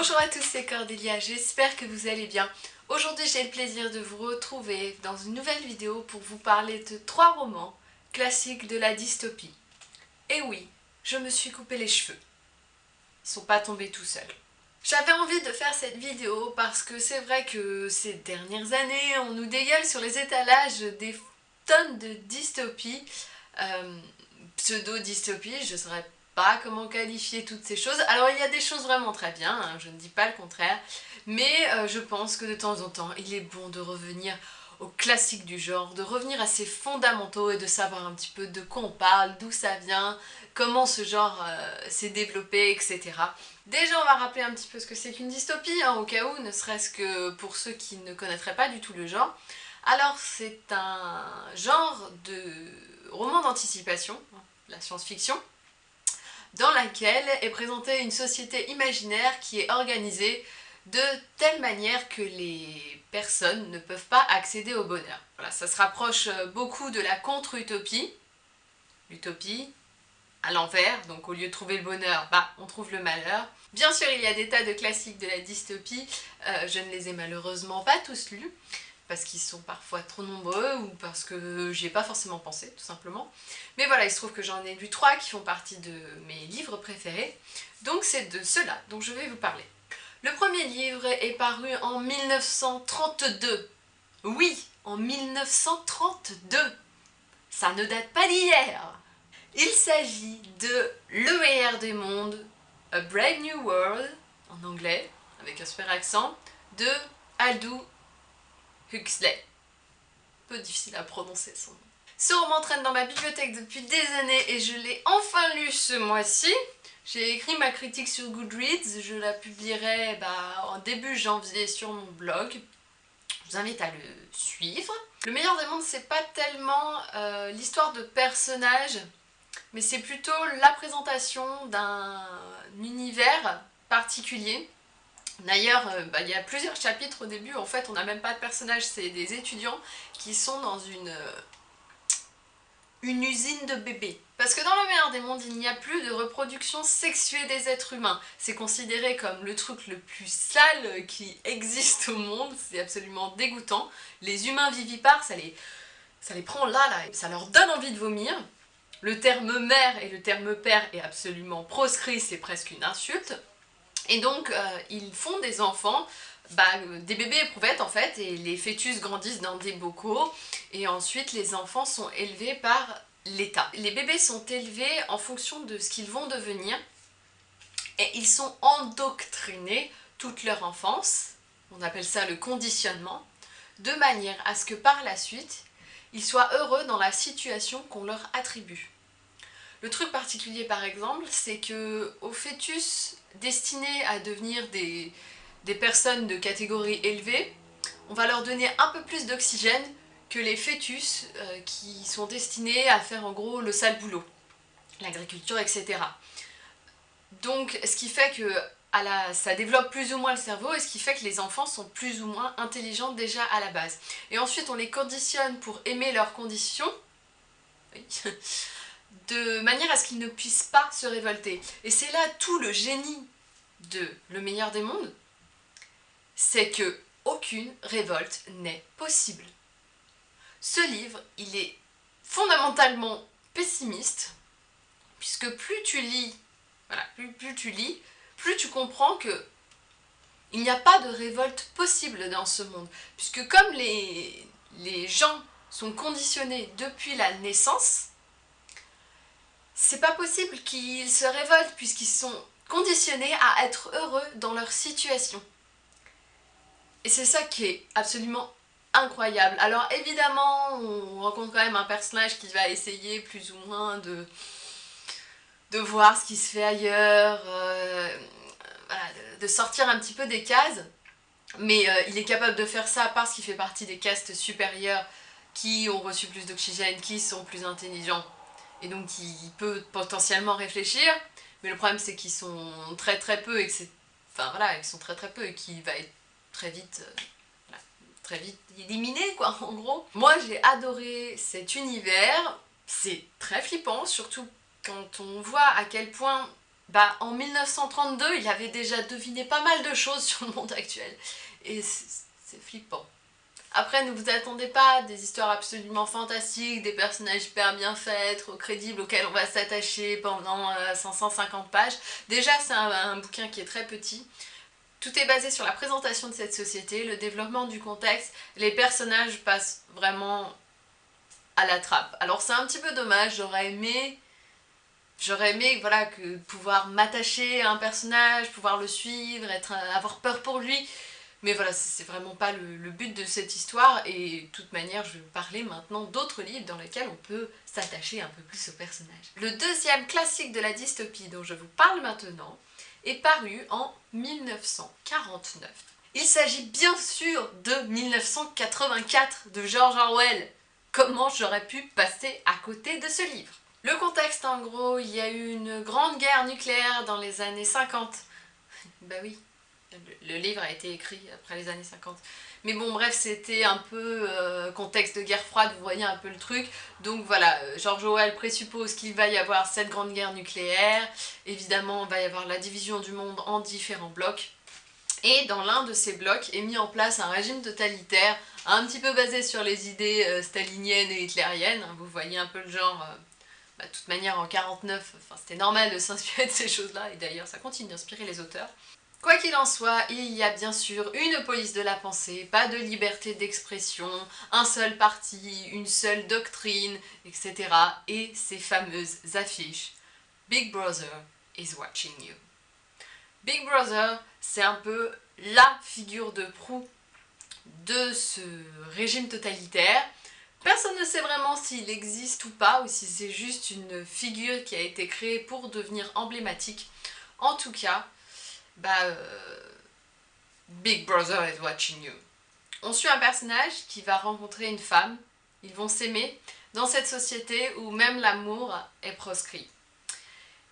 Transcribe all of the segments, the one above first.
Bonjour à tous, c'est Cordélia, j'espère que vous allez bien. Aujourd'hui j'ai le plaisir de vous retrouver dans une nouvelle vidéo pour vous parler de trois romans classiques de la dystopie. Et oui, je me suis coupé les cheveux. Ils sont pas tombés tout seuls. J'avais envie de faire cette vidéo parce que c'est vrai que ces dernières années, on nous dégueule sur les étalages des tonnes de dystopies, euh, pseudo-dystopies, je serais pas comment qualifier toutes ces choses. Alors il y a des choses vraiment très bien, hein, je ne dis pas le contraire, mais euh, je pense que de temps en temps, il est bon de revenir aux classiques du genre, de revenir à ses fondamentaux et de savoir un petit peu de quoi on parle, d'où ça vient, comment ce genre euh, s'est développé, etc. Déjà, on va rappeler un petit peu ce que c'est qu'une dystopie, hein, au cas où, ne serait-ce que pour ceux qui ne connaîtraient pas du tout le genre. Alors, c'est un genre de roman d'anticipation, hein, la science-fiction, laquelle est présentée une société imaginaire qui est organisée de telle manière que les personnes ne peuvent pas accéder au bonheur. Voilà, ça se rapproche euh, beaucoup de la contre-utopie. L'utopie, à l'envers, donc au lieu de trouver le bonheur, bah on trouve le malheur. Bien sûr, il y a des tas de classiques de la dystopie, euh, je ne les ai malheureusement pas tous lus, parce qu'ils sont parfois trop nombreux ou parce que j'y ai pas forcément pensé, tout simplement. Mais voilà, il se trouve que j'en ai lu trois qui font partie de mes livres préférés, donc c'est de cela dont je vais vous parler. Le premier livre est paru en 1932. Oui, en 1932 Ça ne date pas d'hier Il s'agit de Le des mondes, A Brave New World, en anglais, avec un super accent, de Aldous Huxley. Peu difficile à prononcer son nom. Ce roman traîne dans ma bibliothèque depuis des années et je l'ai enfin lu ce mois-ci. J'ai écrit ma critique sur Goodreads, je la publierai bah, en début janvier sur mon blog. Je vous invite à le suivre. Le meilleur des mondes, c'est pas tellement euh, l'histoire de personnages, mais c'est plutôt la présentation d'un univers particulier D'ailleurs, euh, bah, il y a plusieurs chapitres au début, en fait on n'a même pas de personnages, c'est des étudiants qui sont dans une, euh, une usine de bébés. Parce que dans le meilleur des mondes, il n'y a plus de reproduction sexuée des êtres humains. C'est considéré comme le truc le plus sale qui existe au monde, c'est absolument dégoûtant. Les humains vivipares, ça les, ça les prend là, là, ça leur donne envie de vomir. Le terme mère et le terme père est absolument proscrit, c'est presque une insulte. Et donc, euh, ils font des enfants, bah, des bébés éprouvettes en fait, et les fœtus grandissent dans des bocaux, et ensuite les enfants sont élevés par l'État. Les bébés sont élevés en fonction de ce qu'ils vont devenir, et ils sont endoctrinés toute leur enfance, on appelle ça le conditionnement, de manière à ce que par la suite, ils soient heureux dans la situation qu'on leur attribue. Le truc particulier par exemple, c'est que au fœtus destinés à devenir des, personnes de catégorie élevée, on va leur donner un peu plus d'oxygène que les fœtus euh, qui sont destinés à faire en gros le sale boulot, l'agriculture, etc. Donc ce qui fait que ça développe plus ou moins le cerveau et ce qui fait que les enfants sont plus ou moins intelligents déjà à la base. Et ensuite on les conditionne pour aimer leurs conditions, de manière à ce qu'ils ne puissent pas se révolter. Et c'est là tout le génie de Le meilleur des mondes, c'est que aucune révolte n'est possible. Ce livre, il est fondamentalement pessimiste, puisque plus tu lis, voilà, plus, tu lis, plus tu comprends que il n'y a pas de révolte possible dans ce monde, puisque comme les, les gens sont conditionnés depuis la naissance, c'est pas possible qu'ils se révoltent puisqu'ils sont conditionnés à être heureux dans leur situation. Et c'est ça qui est absolument incroyable. Alors évidemment, on rencontre quand même un personnage qui va essayer plus ou moins de, voir ce qui se fait ailleurs, euh, de, sortir un petit peu des cases. Mais euh, il est capable de faire ça parce qu'il fait partie des castes supérieures qui ont reçu plus d'oxygène, qui sont plus intelligents et donc il peut potentiellement réfléchir, mais le problème c'est qu'ils sont très très peu et que c'est... Enfin voilà, ils sont très très peu et qu'il va être très vite... Euh, très vite éliminé quoi en gros. Moi j'ai adoré cet univers, c'est très flippant, surtout quand on voit à quel point bah, en 1932, il avait déjà deviné pas mal de choses sur le monde actuel. Et c'est flippant. Après, ne vous attendez pas à des histoires absolument fantastiques, des personnages hyper bien faits, trop crédibles, auxquels on va s'attacher pendant 550 euh, pages. Déjà, c'est un, bouquin qui est très petit. Tout est basé sur la présentation de cette société, le développement du contexte. Les personnages passent vraiment à la trappe. Alors c'est un petit peu dommage, j'aurais aimé... J'aurais aimé voilà, que pouvoir m'attacher à un personnage, pouvoir le suivre, avoir peur pour lui. Mais voilà, c'est vraiment pas le, but de cette histoire, et de toute manière, je vais vous parler maintenant d'autres livres dans lesquels on peut s'attacher un peu plus au personnage. Le deuxième classique de la dystopie dont je vous parle maintenant est paru en 1949. Il s'agit bien sûr de 1984 de George Orwell. Comment j'aurais pu passer à côté de ce livre? Le contexte en gros, il y a eu une grande guerre nucléaire dans les années 50. bah oui, le, livre a été écrit après les années 50. Mais bon, bref, c'était un peu euh, contexte de guerre froide, vous voyez un peu le truc. Donc voilà, euh, George Orwell présuppose qu'il va y avoir cette grande guerre nucléaire. Évidemment, il va y avoir la division du monde en différents blocs. Et dans l'un de ces blocs est mis en place un régime totalitaire, un petit peu basé sur les idées euh, staliniennes et hitlériennes. Vous voyez un peu le genre... Bah, de toute manière, en 49, c'était normal de s'inspirer de ces choses-là, et d'ailleurs ça continue d'inspirer les auteurs. Quoi qu'il en soit, il y a bien sûr une police de la pensée, pas de liberté d'expression, un seul parti, une seule doctrine, etc. Et ces fameuses affiches. Big Brother is watching you. Big Brother, c'est un peu la figure de proue de ce régime totalitaire. Personne ne sait vraiment s'il existe ou pas, ou si c'est juste une figure qui a été créée pour devenir emblématique. En tout cas, bah, euh, Big Brother is watching you. On suit un personnage qui va rencontrer une femme, ils vont s'aimer dans cette société où même l'amour est proscrit.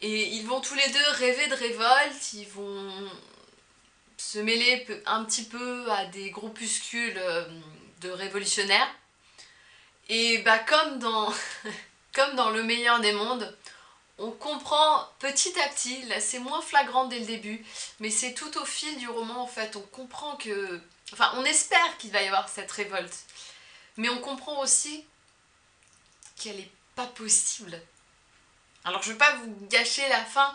Et ils vont tous les deux rêver de révolte, ils vont se mêler un petit peu à des groupuscules euh, de révolutionnaires. Et bah comme dans, comme dans le meilleur des mondes, on comprend petit à petit, là c'est moins flagrant dès le début, mais c'est tout au fil du roman en fait, on comprend que... Enfin, on espère qu'il va y avoir cette révolte, mais on comprend aussi qu'elle n'est pas possible. Alors je vais pas vous gâcher la fin,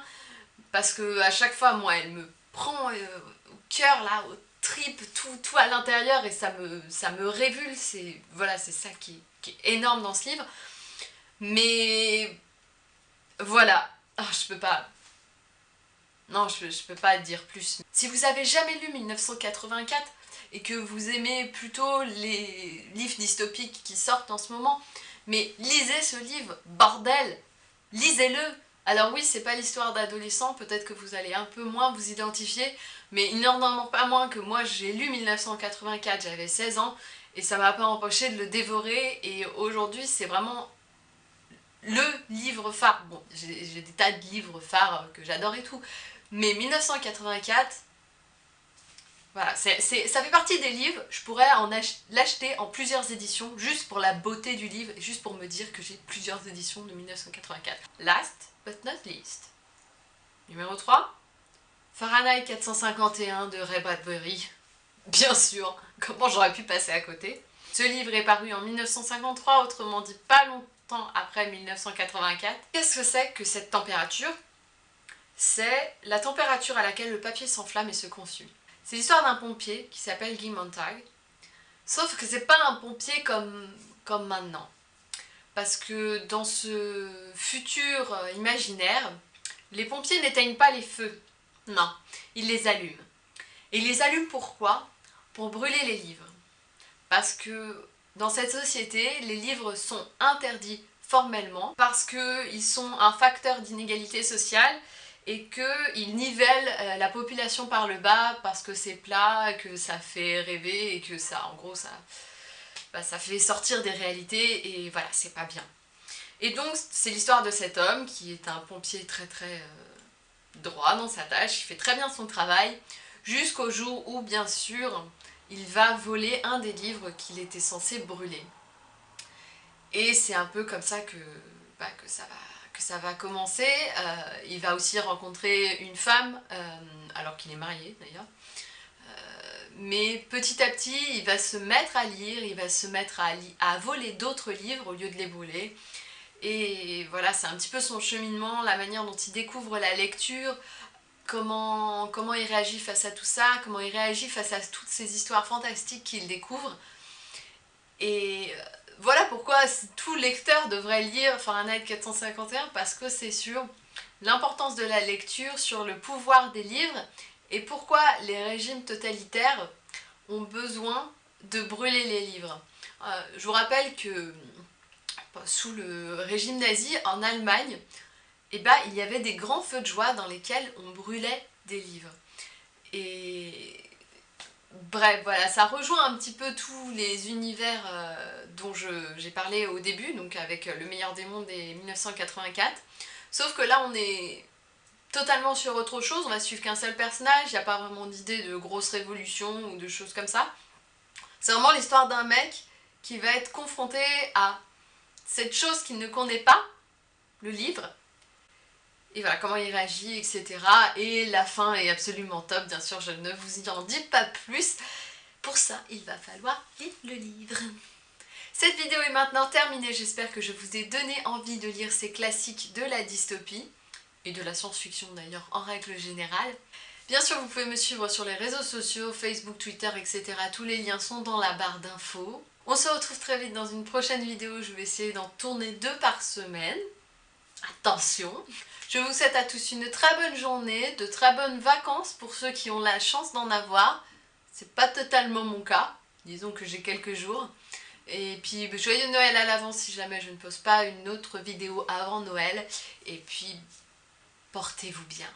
parce que à chaque fois, moi, elle me prend euh, au cœur, là, au trip, tout, tout à l'intérieur, et ça me, ça me voilà, c'est ça qui, qui est énorme dans ce livre. Mais voilà. Oh, je peux pas... Non, je, je peux pas dire plus. Si vous avez jamais lu 1984 et que vous aimez plutôt les livres dystopiques qui sortent en ce moment, mais lisez ce livre, bordel Lisez-le Alors oui, c'est pas l'histoire d'adolescents, peut-être que vous allez un peu moins vous identifier, mais il n'en pas moins que moi j'ai lu 1984, j'avais 16 ans, et ça m'a pas empêché de le dévorer, et aujourd'hui c'est vraiment le livre phare. Bon, j'ai des tas de livres phares que j'adore et tout, mais 1984, voilà, ça fait partie des livres, je pourrais l'acheter en plusieurs éditions, juste pour la beauté du livre, et juste pour me dire que j'ai plusieurs éditions de 1984. Last but not least. Numéro 3, Fahrenheit 451 de Ray Bradbury. Bien sûr, comment j'aurais pu passer à côté? Ce livre est paru en 1953, autrement dit pas longtemps après 1984. Qu'est-ce que c'est que cette température? C'est la température à laquelle le papier s'enflamme et se consume. C'est l'histoire d'un pompier qui s'appelle Guy Montag, sauf que c'est pas un pompier comme, comme maintenant. Parce que dans ce futur euh, imaginaire, les pompiers n'éteignent pas les feux. Non, ils les allument. Et ils les allument pourquoi? Pour brûler les livres. Parce que dans cette société, les livres sont interdits formellement parce qu'ils sont un facteur d'inégalité sociale et qu'ils nivellent euh, la population par le bas parce que c'est plat, que ça fait rêver et que ça, en gros, ça, bah, ça fait sortir des réalités et voilà, c'est pas bien. Et donc, c'est l'histoire de cet homme qui est un pompier très très euh, droit dans sa tâche, il fait très bien son travail, jusqu'au jour où, bien sûr, il va voler un des livres qu'il était censé brûler. Et c'est un peu comme ça que, bah, ça va, commencer. Euh, il va aussi rencontrer une femme, euh, alors qu'il est marié d'ailleurs. mais petit à petit, il va se mettre à lire, il va se mettre à, à voler d'autres livres au lieu de les voler. Et voilà, c'est un petit peu son cheminement, la manière dont il découvre la lecture, comment, il réagit face à tout ça, comment il réagit face à toutes ces histoires fantastiques qu'il découvre. Et voilà pourquoi tout lecteur devrait lire Fahrenheit 451 parce que c'est sur l'importance de la lecture, sur le pouvoir des livres et pourquoi les régimes totalitaires ont besoin de brûler les livres. Euh, je vous rappelle que sous le régime nazi en Allemagne, eh ben, il y avait des grands feux de joie dans lesquels on brûlait des livres. Et Bref, voilà, ça rejoint un petit peu tous les univers euh, dont j'ai parlé au début, donc avec Le meilleur des mondes et 1984. Sauf que là, on est totalement sur autre chose, on va suivre qu'un seul personnage, il n'y a pas vraiment d'idée de grosse révolution ou de choses comme ça. C'est vraiment l'histoire d'un mec qui va être confronté à cette chose qu'il ne connaît pas, le livre, et voilà, comment il réagit, etc. Et la fin est absolument top, bien sûr, je ne vous en dis pas plus. Pour ça, il va falloir lire le livre. Cette vidéo est maintenant terminée, j'espère que je vous ai donné envie de lire ces classiques de la dystopie, et de la science-fiction d'ailleurs en règle générale. Bien sûr, vous pouvez me suivre sur les réseaux sociaux, Facebook, Twitter, etc. Tous les liens sont dans la barre d'infos. On se retrouve très vite dans une prochaine vidéo, je vais essayer d'en tourner deux par semaine. Attention Je vous souhaite à tous une très bonne journée, de très bonnes vacances pour ceux qui ont la chance d'en avoir. C'est pas totalement mon cas, disons que j'ai quelques jours. Et puis joyeux Noël à l'avance si jamais je ne poste pas une autre vidéo avant Noël. Et puis portez-vous bien.